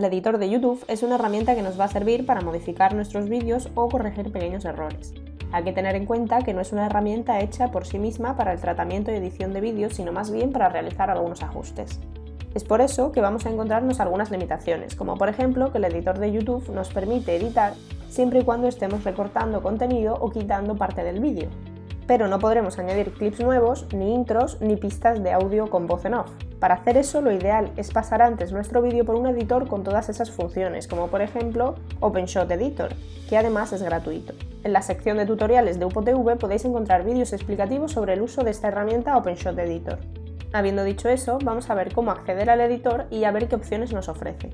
El editor de YouTube es una herramienta que nos va a servir para modificar nuestros vídeos o corregir pequeños errores. Hay que tener en cuenta que no es una herramienta hecha por sí misma para el tratamiento y edición de vídeos, sino más bien para realizar algunos ajustes. Es por eso que vamos a encontrarnos algunas limitaciones, como por ejemplo que el editor de YouTube nos permite editar siempre y cuando estemos recortando contenido o quitando parte del vídeo. Pero no podremos añadir clips nuevos, ni intros, ni pistas de audio con voz en off. Para hacer eso lo ideal es pasar antes nuestro vídeo por un editor con todas esas funciones, como por ejemplo OpenShot Editor, que además es gratuito. En la sección de tutoriales de UPOTV podéis encontrar vídeos explicativos sobre el uso de esta herramienta OpenShot Editor. Habiendo dicho eso, vamos a ver cómo acceder al editor y a ver qué opciones nos ofrece.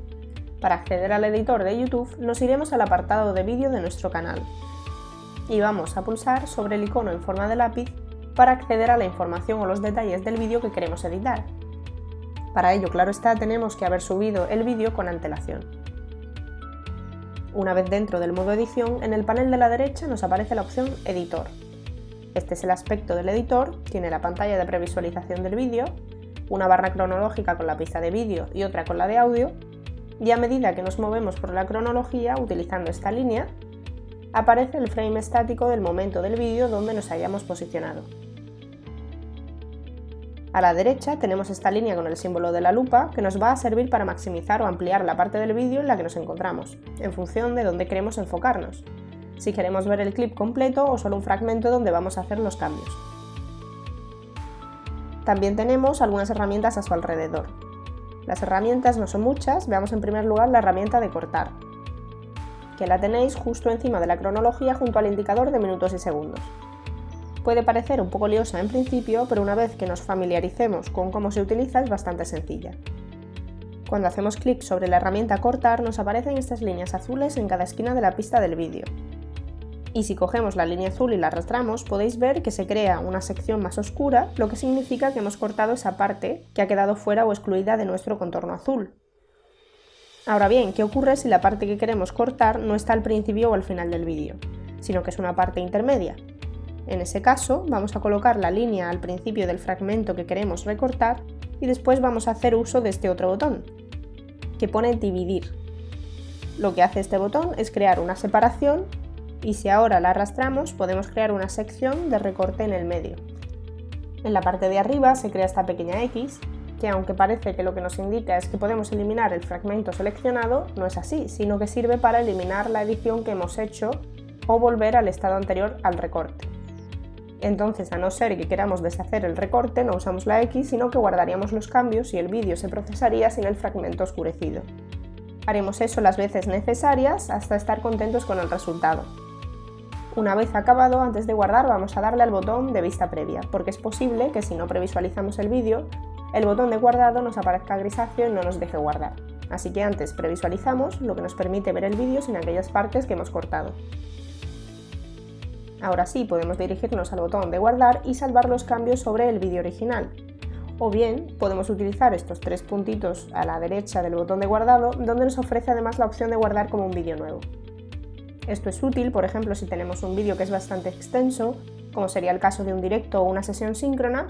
Para acceder al editor de YouTube nos iremos al apartado de vídeo de nuestro canal y vamos a pulsar sobre el icono en forma de lápiz para acceder a la información o los detalles del vídeo que queremos editar. Para ello, claro está, tenemos que haber subido el vídeo con antelación. Una vez dentro del modo edición, en el panel de la derecha nos aparece la opción Editor. Este es el aspecto del editor, tiene la pantalla de previsualización del vídeo, una barra cronológica con la pista de vídeo y otra con la de audio, y a medida que nos movemos por la cronología utilizando esta línea, aparece el frame estático del momento del vídeo donde nos hayamos posicionado. A la derecha tenemos esta línea con el símbolo de la lupa que nos va a servir para maximizar o ampliar la parte del vídeo en la que nos encontramos, en función de dónde queremos enfocarnos si queremos ver el clip completo o solo un fragmento donde vamos a hacer los cambios. También tenemos algunas herramientas a su alrededor. Las herramientas no son muchas, veamos en primer lugar la herramienta de cortar, que la tenéis justo encima de la cronología junto al indicador de minutos y segundos. Puede parecer un poco liosa en principio, pero una vez que nos familiaricemos con cómo se utiliza es bastante sencilla. Cuando hacemos clic sobre la herramienta cortar nos aparecen estas líneas azules en cada esquina de la pista del vídeo, y si cogemos la línea azul y la arrastramos podéis ver que se crea una sección más oscura, lo que significa que hemos cortado esa parte que ha quedado fuera o excluida de nuestro contorno azul. Ahora bien, ¿qué ocurre si la parte que queremos cortar no está al principio o al final del vídeo, sino que es una parte intermedia? En ese caso, vamos a colocar la línea al principio del fragmento que queremos recortar y después vamos a hacer uso de este otro botón, que pone dividir. Lo que hace este botón es crear una separación y si ahora la arrastramos podemos crear una sección de recorte en el medio. En la parte de arriba se crea esta pequeña X, que aunque parece que lo que nos indica es que podemos eliminar el fragmento seleccionado, no es así, sino que sirve para eliminar la edición que hemos hecho o volver al estado anterior al recorte. Entonces, a no ser que queramos deshacer el recorte, no usamos la X, sino que guardaríamos los cambios y el vídeo se procesaría sin el fragmento oscurecido. Haremos eso las veces necesarias hasta estar contentos con el resultado. Una vez acabado, antes de guardar vamos a darle al botón de vista previa, porque es posible que si no previsualizamos el vídeo, el botón de guardado nos aparezca grisáceo y no nos deje guardar. Así que antes previsualizamos, lo que nos permite ver el vídeo sin aquellas partes que hemos cortado. Ahora sí podemos dirigirnos al botón de guardar y salvar los cambios sobre el vídeo original. O bien podemos utilizar estos tres puntitos a la derecha del botón de guardado, donde nos ofrece además la opción de guardar como un vídeo nuevo. Esto es útil, por ejemplo, si tenemos un vídeo que es bastante extenso, como sería el caso de un directo o una sesión síncrona,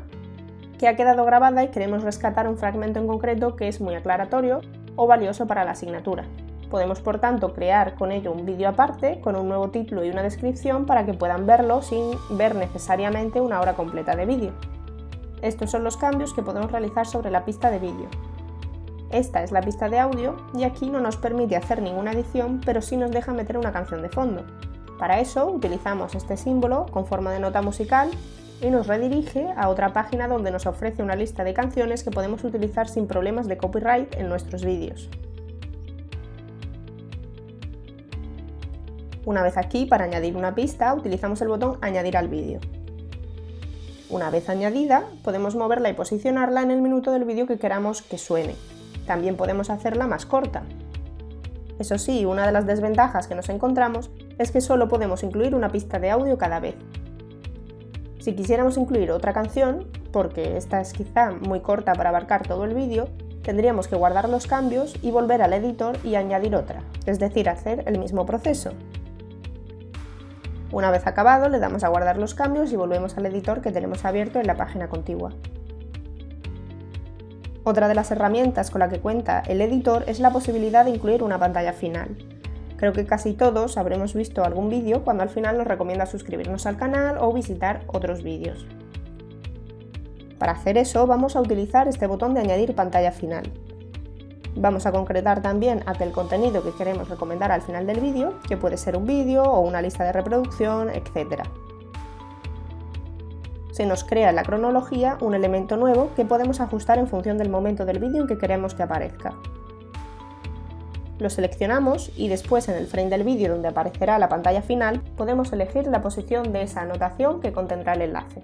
que ha quedado grabada y queremos rescatar un fragmento en concreto que es muy aclaratorio o valioso para la asignatura. Podemos, por tanto, crear con ello un vídeo aparte, con un nuevo título y una descripción para que puedan verlo sin ver necesariamente una hora completa de vídeo. Estos son los cambios que podemos realizar sobre la pista de vídeo. Esta es la pista de audio y aquí no nos permite hacer ninguna edición, pero sí nos deja meter una canción de fondo. Para eso utilizamos este símbolo con forma de nota musical y nos redirige a otra página donde nos ofrece una lista de canciones que podemos utilizar sin problemas de copyright en nuestros vídeos. Una vez aquí, para añadir una pista, utilizamos el botón Añadir al vídeo. Una vez añadida, podemos moverla y posicionarla en el minuto del vídeo que queramos que suene. También podemos hacerla más corta. Eso sí, una de las desventajas que nos encontramos es que solo podemos incluir una pista de audio cada vez. Si quisiéramos incluir otra canción, porque esta es quizá muy corta para abarcar todo el vídeo, tendríamos que guardar los cambios y volver al editor y añadir otra, es decir, hacer el mismo proceso. Una vez acabado, le damos a guardar los cambios y volvemos al editor que tenemos abierto en la página contigua. Otra de las herramientas con la que cuenta el editor es la posibilidad de incluir una pantalla final. Creo que casi todos habremos visto algún vídeo cuando al final nos recomienda suscribirnos al canal o visitar otros vídeos. Para hacer eso vamos a utilizar este botón de añadir pantalla final. Vamos a concretar también aquel contenido que queremos recomendar al final del vídeo, que puede ser un vídeo o una lista de reproducción, etc. Se nos crea en la cronología un elemento nuevo que podemos ajustar en función del momento del vídeo en que queremos que aparezca. Lo seleccionamos y después en el frame del vídeo donde aparecerá la pantalla final podemos elegir la posición de esa anotación que contendrá el enlace.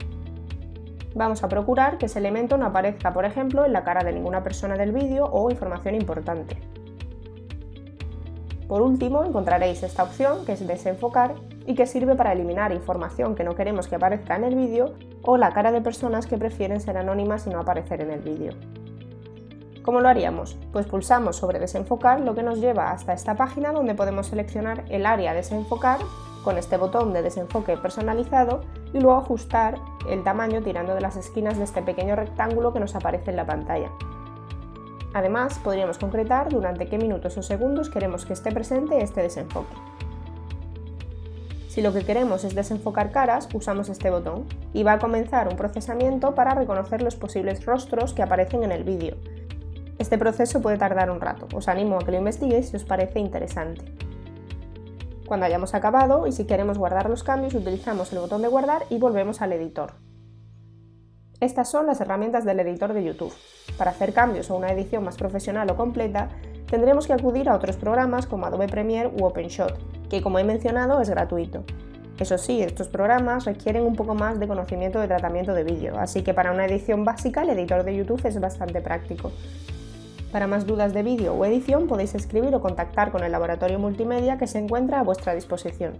Vamos a procurar que ese elemento no aparezca, por ejemplo, en la cara de ninguna persona del vídeo o información importante. Por último, encontraréis esta opción que es desenfocar y que sirve para eliminar información que no queremos que aparezca en el vídeo o la cara de personas que prefieren ser anónimas y no aparecer en el vídeo. ¿Cómo lo haríamos? Pues pulsamos sobre desenfocar, lo que nos lleva hasta esta página donde podemos seleccionar el área desenfocar con este botón de desenfoque personalizado y luego ajustar el tamaño tirando de las esquinas de este pequeño rectángulo que nos aparece en la pantalla. Además, podríamos concretar durante qué minutos o segundos queremos que esté presente este desenfoque. Si lo que queremos es desenfocar caras, usamos este botón y va a comenzar un procesamiento para reconocer los posibles rostros que aparecen en el vídeo. Este proceso puede tardar un rato, os animo a que lo investiguéis si os parece interesante. Cuando hayamos acabado y si queremos guardar los cambios utilizamos el botón de guardar y volvemos al editor. Estas son las herramientas del editor de YouTube. Para hacer cambios o una edición más profesional o completa, tendremos que acudir a otros programas como Adobe Premiere u OpenShot, que como he mencionado es gratuito. Eso sí, estos programas requieren un poco más de conocimiento de tratamiento de vídeo, así que para una edición básica el editor de YouTube es bastante práctico. Para más dudas de vídeo o edición podéis escribir o contactar con el laboratorio multimedia que se encuentra a vuestra disposición.